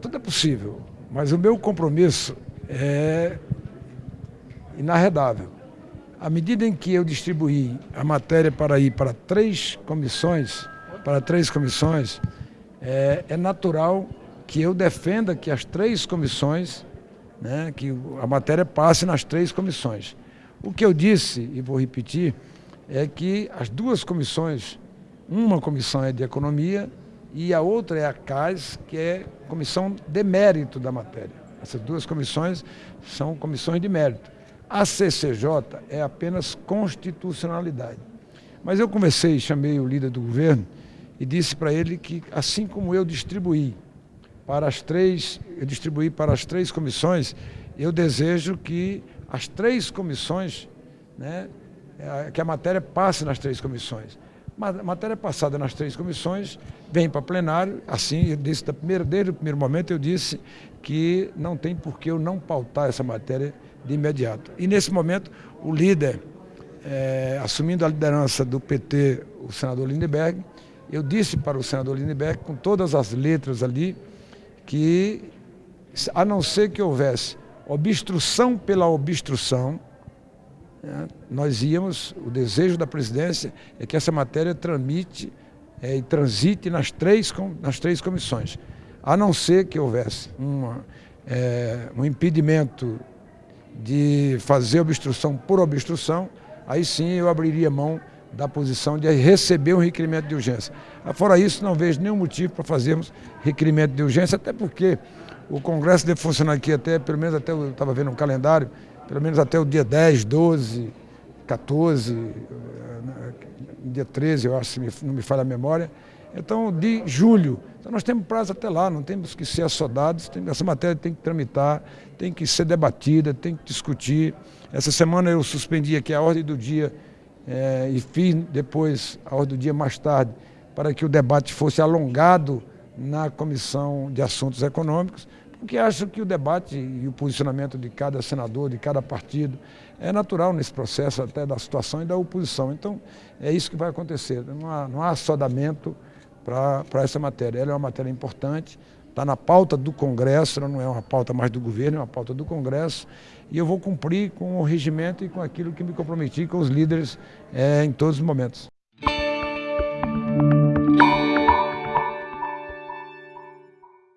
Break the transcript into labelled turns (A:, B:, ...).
A: Tudo é possível, mas o meu compromisso é inarredável. À medida em que eu distribuí a matéria para ir para três comissões, para três comissões, é, é natural que eu defenda que as três comissões, né, que a matéria passe nas três comissões. O que eu disse, e vou repetir, é que as duas comissões, uma comissão é de economia e a outra é a CAS, que é comissão de mérito da matéria. Essas duas comissões são comissões de mérito. A CCJ é apenas constitucionalidade. Mas eu conversei, chamei o líder do governo e disse para ele que, assim como eu distribuí para as três, eu distribuí para as três comissões, eu desejo que as três comissões, né, é, que a matéria passe nas três comissões. Matéria passada nas três comissões vem para plenário, assim, eu disse da primeira, desde o primeiro momento eu disse que não tem por que eu não pautar essa matéria de imediato. E nesse momento o líder, é, assumindo a liderança do PT, o senador Lindeberg, eu disse para o senador Lindeberg, com todas as letras ali, que a não ser que houvesse obstrução pela obstrução, nós íamos, o desejo da presidência é que essa matéria tramite é, e transite nas três, nas três comissões, a não ser que houvesse uma, é, um impedimento de fazer obstrução por obstrução, aí sim eu abriria mão da posição de receber um requerimento de urgência. Fora isso, não vejo nenhum motivo para fazermos requerimento de urgência, até porque o Congresso deve funcionar aqui até, pelo menos até, eu estava vendo um calendário, pelo menos até o dia 10, 12, 14, dia 13, eu acho, se não me falha a memória. Então, de julho. Então, nós temos prazo até lá, não temos que ser assodados, tem, essa matéria tem que tramitar, tem que ser debatida, tem que discutir. Essa semana eu suspendi aqui a ordem do dia é, e fiz depois a ordem do dia mais tarde, para que o debate fosse alongado na Comissão de Assuntos Econômicos, porque acho que o debate e o posicionamento de cada senador, de cada partido, é natural nesse processo até da situação e da oposição. Então, é isso que vai acontecer. Não há, não há assodamento para essa matéria. Ela é uma matéria importante, está na pauta do Congresso, não é uma pauta mais do governo, é uma pauta do Congresso, e eu vou cumprir com o regimento e com aquilo que me comprometi com os líderes é, em todos os momentos.